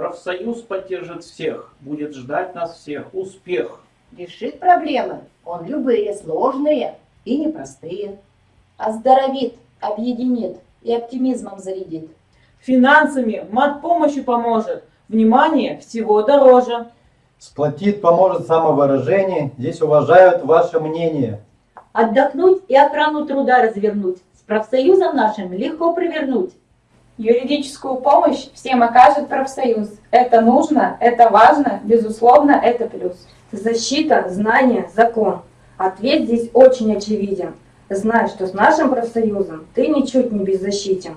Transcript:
Профсоюз поддержит всех, будет ждать нас всех успех. Решит проблемы он любые, сложные и непростые. Оздоровит, объединит и оптимизмом зарядит. Финансами, мат-помощью поможет. Внимание всего дороже. Сплотит, поможет самовыражение, здесь уважают ваше мнение. Отдохнуть и охрану труда развернуть. С профсоюзом нашим легко провернуть. Юридическую помощь всем окажет профсоюз. Это нужно, это важно, безусловно, это плюс. Защита, знание, закон. Ответ здесь очень очевиден. Знай, что с нашим профсоюзом ты ничуть не беззащитен.